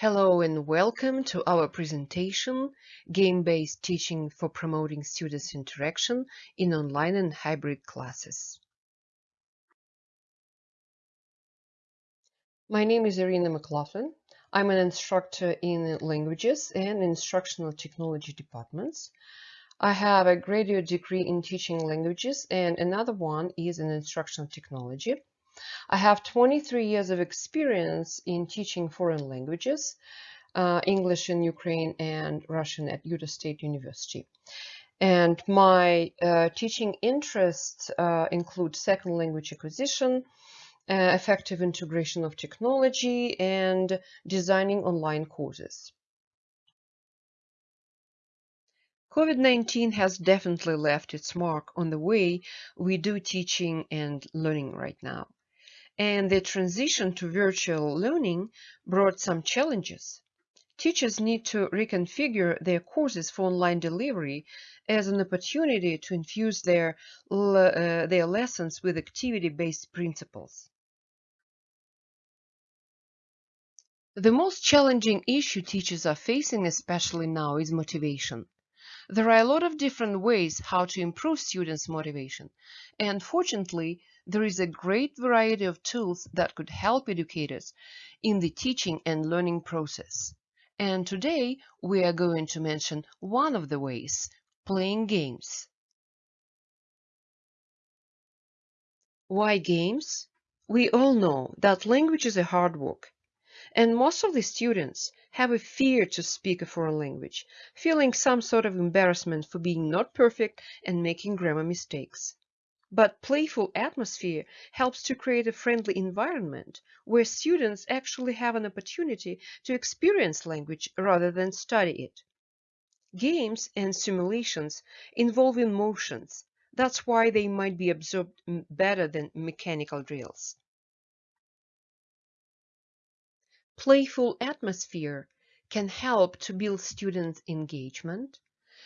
Hello and welcome to our presentation, Game-Based Teaching for Promoting Students' Interaction in Online and Hybrid Classes. My name is Irina McLaughlin. I'm an instructor in languages and instructional technology departments. I have a graduate degree in teaching languages and another one is in instructional technology. I have 23 years of experience in teaching foreign languages, uh, English in Ukraine and Russian at Utah State University. And my uh, teaching interests uh, include second language acquisition, uh, effective integration of technology, and designing online courses. COVID-19 has definitely left its mark on the way we do teaching and learning right now and the transition to virtual learning brought some challenges. Teachers need to reconfigure their courses for online delivery as an opportunity to infuse their, uh, their lessons with activity-based principles. The most challenging issue teachers are facing, especially now, is motivation. There are a lot of different ways how to improve students' motivation, and fortunately, there is a great variety of tools that could help educators in the teaching and learning process. And today we are going to mention one of the ways, playing games. Why games? We all know that language is a hard work. And most of the students have a fear to speak a foreign language, feeling some sort of embarrassment for being not perfect and making grammar mistakes. But playful atmosphere helps to create a friendly environment where students actually have an opportunity to experience language rather than study it. Games and simulations involve emotions. That's why they might be absorbed better than mechanical drills. Playful atmosphere can help to build students' engagement,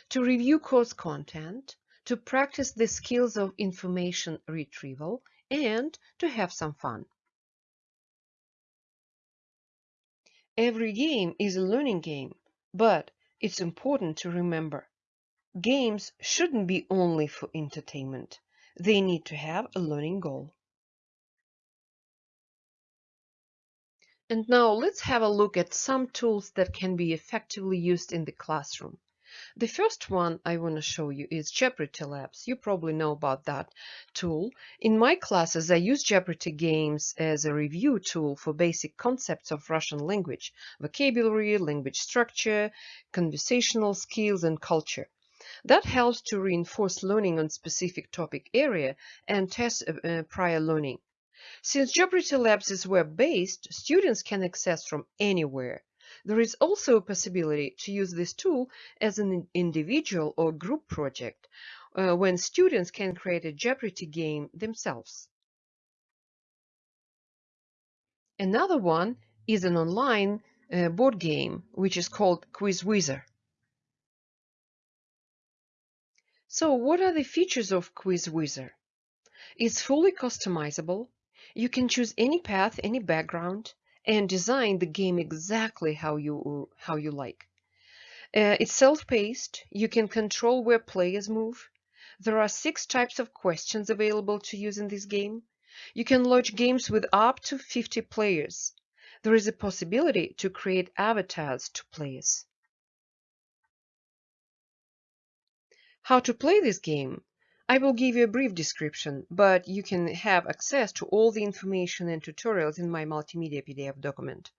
to review course content, to practice the skills of information retrieval, and to have some fun. Every game is a learning game, but it's important to remember games shouldn't be only for entertainment. They need to have a learning goal. And now let's have a look at some tools that can be effectively used in the classroom. The first one I want to show you is Jeopardy Labs. You probably know about that tool. In my classes, I use Jeopardy games as a review tool for basic concepts of Russian language, vocabulary, language structure, conversational skills, and culture. That helps to reinforce learning on specific topic area and test uh, prior learning. Since Jeopardy Labs is web-based, students can access from anywhere. There is also a possibility to use this tool as an individual or group project uh, when students can create a Jeopardy game themselves. Another one is an online uh, board game which is called Quizwhizzer. So what are the features of Quizwhizzer? It's fully customizable. You can choose any path, any background and design the game exactly how you how you like. Uh, it's self-paced. You can control where players move. There are six types of questions available to use in this game. You can launch games with up to 50 players. There is a possibility to create avatars to players. How to play this game? I will give you a brief description, but you can have access to all the information and tutorials in my multimedia PDF document.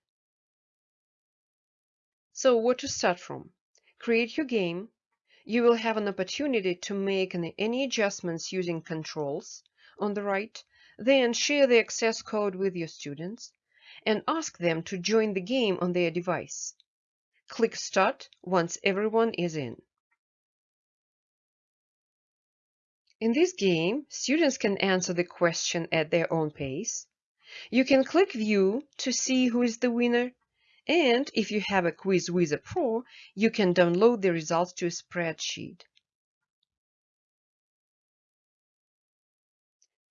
So what to start from? Create your game. You will have an opportunity to make any adjustments using controls on the right, then share the access code with your students and ask them to join the game on their device. Click Start once everyone is in. In this game, students can answer the question at their own pace. You can click View to see who is the winner. And if you have a Quizwhizzer Pro, you can download the results to a spreadsheet.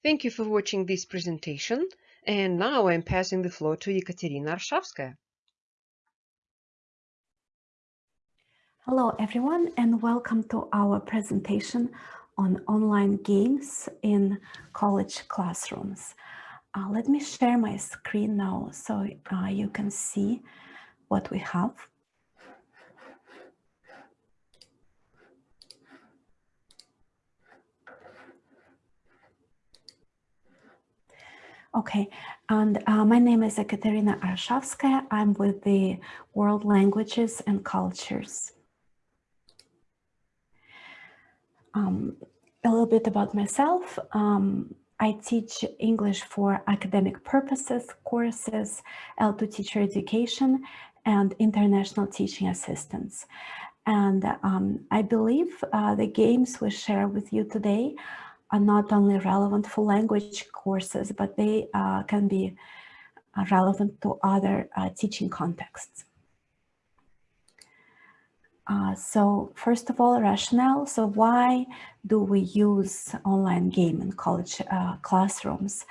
Thank you for watching this presentation. And now I'm passing the floor to Ekaterina Arshavskaya. Hello, everyone, and welcome to our presentation on online games in college classrooms. Uh, let me share my screen now so uh, you can see what we have. Okay, and uh, my name is Ekaterina Arshavskaya. I'm with the World Languages and Cultures. Um, a little bit about myself. Um, I teach English for academic purposes, courses, L2 teacher education, and international teaching assistance. And um, I believe uh, the games we share with you today are not only relevant for language courses, but they uh, can be uh, relevant to other uh, teaching contexts. Uh, so first of all, rationale. So why do we use online game in college uh, classrooms?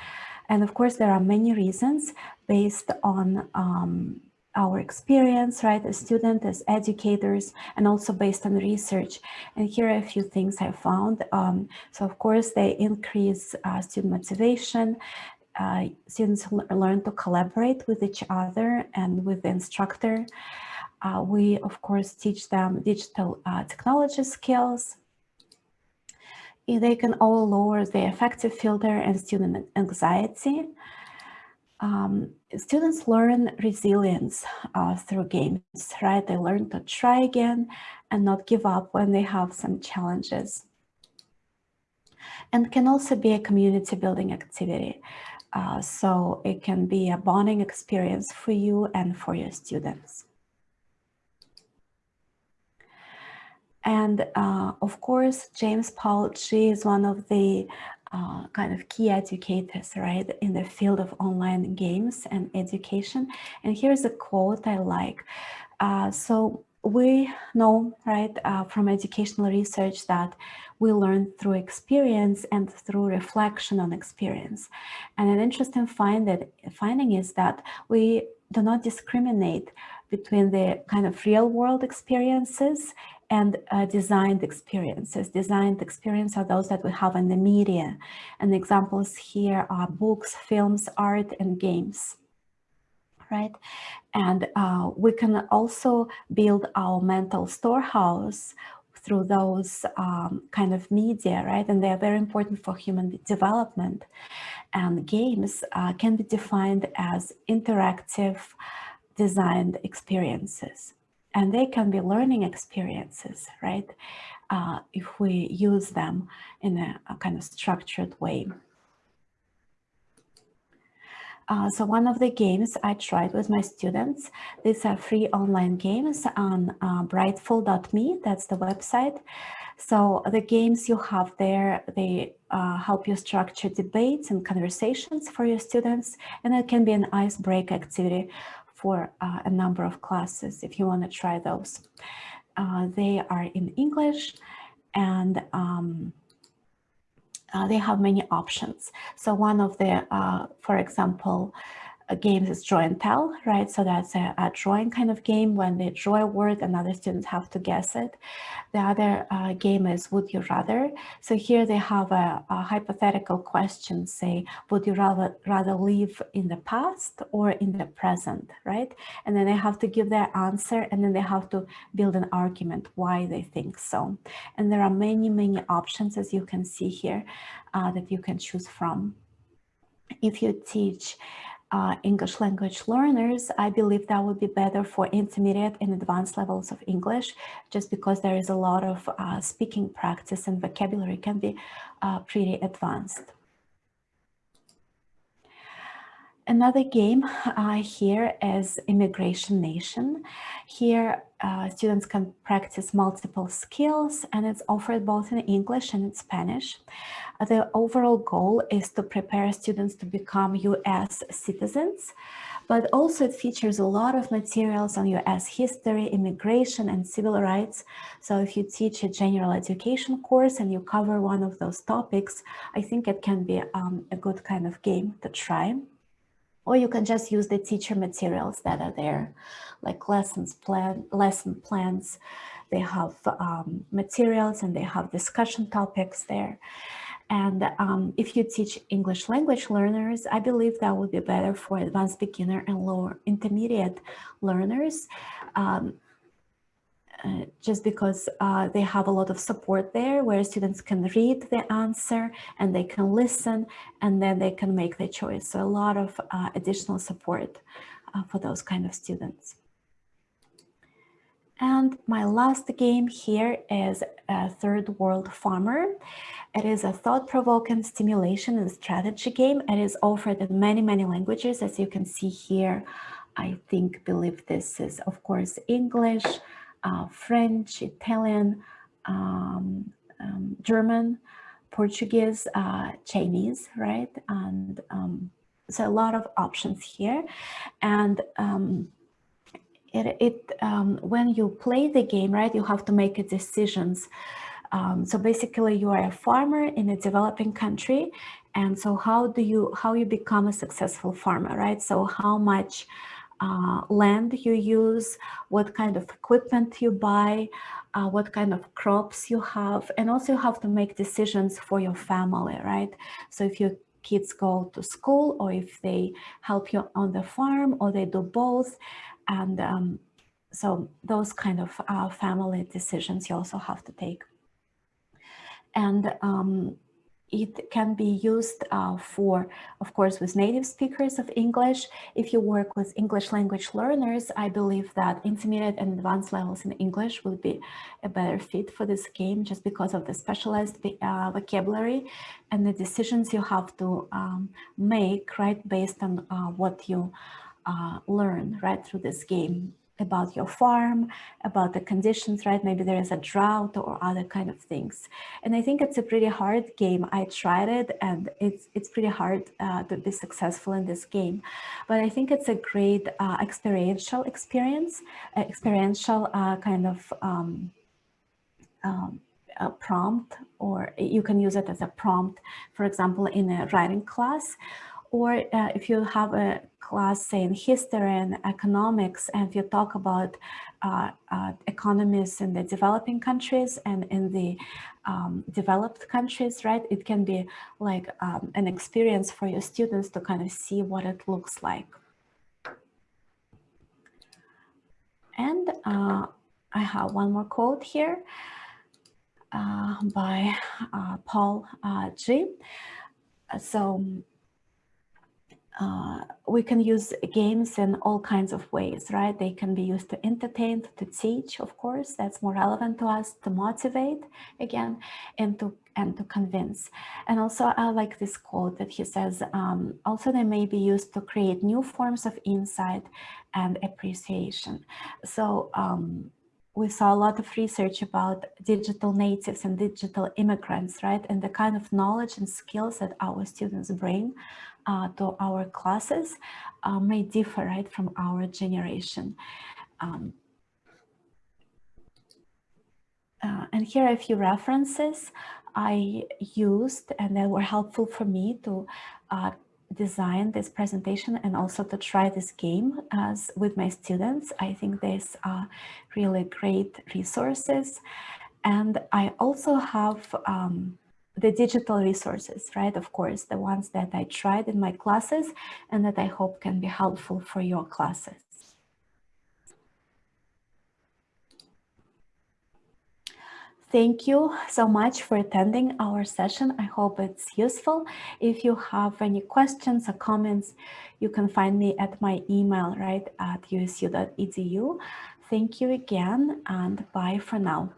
And of course, there are many reasons based on um, our experience, right, as students, as educators, and also based on research. And here are a few things I found. Um, so of course, they increase uh, student motivation. Uh, students learn to collaborate with each other and with the instructor. Uh, we, of course, teach them digital uh, technology skills. They can all lower the affective filter and student anxiety. Um, students learn resilience uh, through games, right? They learn to try again and not give up when they have some challenges. And can also be a community building activity. Uh, so it can be a bonding experience for you and for your students. And uh, of course, James Paul Gee is one of the uh, kind of key educators, right, in the field of online games and education. And here's a quote I like. Uh, so we know, right, uh, from educational research that we learn through experience and through reflection on experience. And an interesting find that, finding is that we do not discriminate between the kind of real world experiences and uh, designed experiences. Designed experiences are those that we have in the media. And examples here are books, films, art, and games, right? And uh, we can also build our mental storehouse through those um, kind of media, right? And they are very important for human development. And games uh, can be defined as interactive designed experiences and they can be learning experiences, right? Uh, if we use them in a, a kind of structured way. Uh, so one of the games I tried with my students, these are free online games on uh, brightful.me, that's the website. So the games you have there, they uh, help you structure debates and conversations for your students, and it can be an icebreaker activity for uh, a number of classes if you want to try those. Uh, they are in English and um, uh, they have many options. So one of the, uh, for example, games is draw and tell, right? So that's a, a, drawing kind of game when they draw a word and other students have to guess it. The other uh, game is would you rather? So here they have a, a, hypothetical question, say, would you rather, rather live in the past or in the present, right? And then they have to give their answer and then they have to build an argument why they think so. And there are many, many options, as you can see here, uh, that you can choose from. If you teach uh, English language learners, I believe that would be better for intermediate and advanced levels of English, just because there is a lot of uh, speaking practice and vocabulary can be uh, pretty advanced. Another game uh, here is Immigration Nation. Here, uh, students can practice multiple skills and it's offered both in English and in Spanish. Uh, the overall goal is to prepare students to become US citizens, but also it features a lot of materials on US history, immigration, and civil rights. So if you teach a general education course and you cover one of those topics, I think it can be um, a good kind of game to try. Or you can just use the teacher materials that are there, like lessons plan, lesson plans. They have um, materials and they have discussion topics there. And um, if you teach English language learners, I believe that would be better for advanced beginner and lower intermediate learners. Um, uh, just because uh, they have a lot of support there where students can read the answer and they can listen and then they can make their choice. So a lot of uh, additional support uh, for those kind of students. And my last game here is a Third World Farmer. It is a thought-provoking stimulation and strategy game. It is offered in many, many languages. As you can see here, I think, believe this is, of course, English, uh, French, Italian, um, um, German, Portuguese, uh, Chinese, right? And um, so a lot of options here. And um, it, it um, when you play the game, right, you have to make decisions. Um, so basically you are a farmer in a developing country. And so how do you, how you become a successful farmer, right? So how much uh, land you use, what kind of equipment you buy, uh, what kind of crops you have, and also you have to make decisions for your family, right? So if your kids go to school or if they help you on the farm or they do both, and um, so those kind of uh, family decisions you also have to take. And um, it can be used uh, for, of course, with native speakers of English. If you work with English language learners, I believe that intermediate and advanced levels in English will be a better fit for this game just because of the specialized uh, vocabulary and the decisions you have to um, make, right, based on uh, what you uh, learn, right, through this game about your farm, about the conditions, right? Maybe there is a drought or other kind of things. And I think it's a pretty hard game. I tried it and it's, it's pretty hard uh, to be successful in this game. But I think it's a great uh, experiential experience, uh, experiential kind of um, um, a prompt, or you can use it as a prompt, for example, in a writing class, or uh, if you have a class, say in history and economics, and if you talk about uh, uh, economies in the developing countries and in the um, developed countries, right, it can be like um, an experience for your students to kind of see what it looks like. And uh, I have one more quote here uh, by uh, Paul Gee So uh, we can use games in all kinds of ways, right? They can be used to entertain, to teach, of course, that's more relevant to us, to motivate again, and to and to convince. And also I like this quote that he says, um, also they may be used to create new forms of insight and appreciation. So um, we saw a lot of research about digital natives and digital immigrants, right? And the kind of knowledge and skills that our students bring uh, to our classes uh, may differ right from our generation. Um, uh, and here are a few references I used and that were helpful for me to uh, design this presentation and also to try this game as with my students. I think these are really great resources. And I also have um, the digital resources, right? Of course, the ones that I tried in my classes and that I hope can be helpful for your classes. Thank you so much for attending our session. I hope it's useful. If you have any questions or comments, you can find me at my email, right, at usu.edu. Thank you again and bye for now.